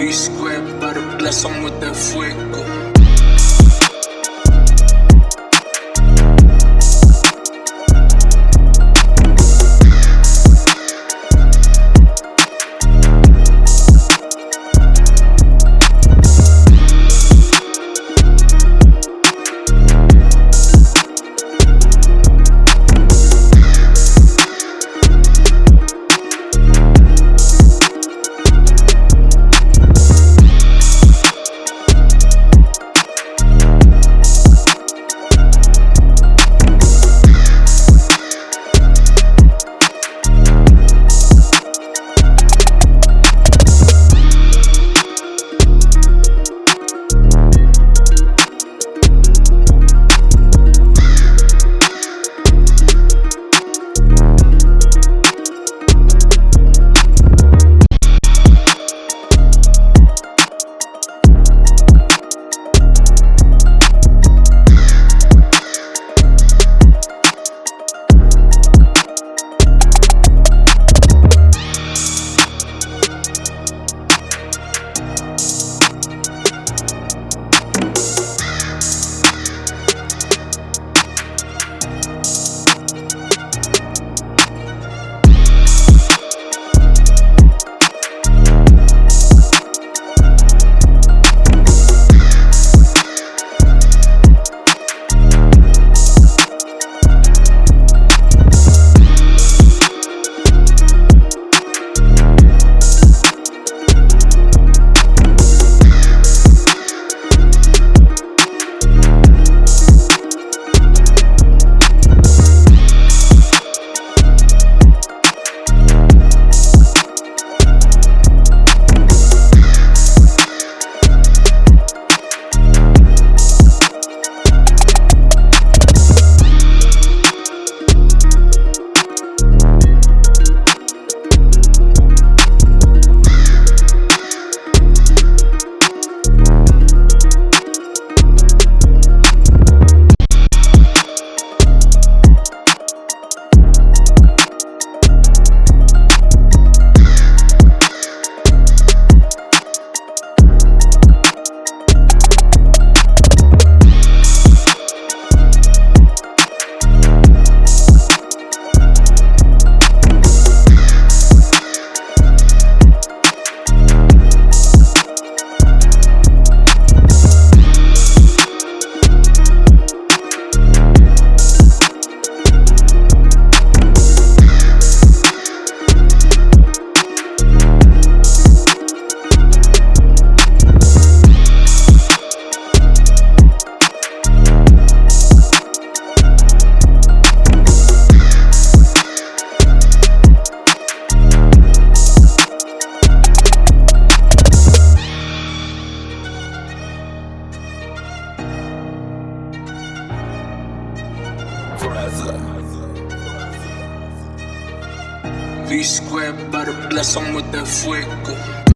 V square, para bless 'em with that fuego. V square, para bless 'em with that fuego.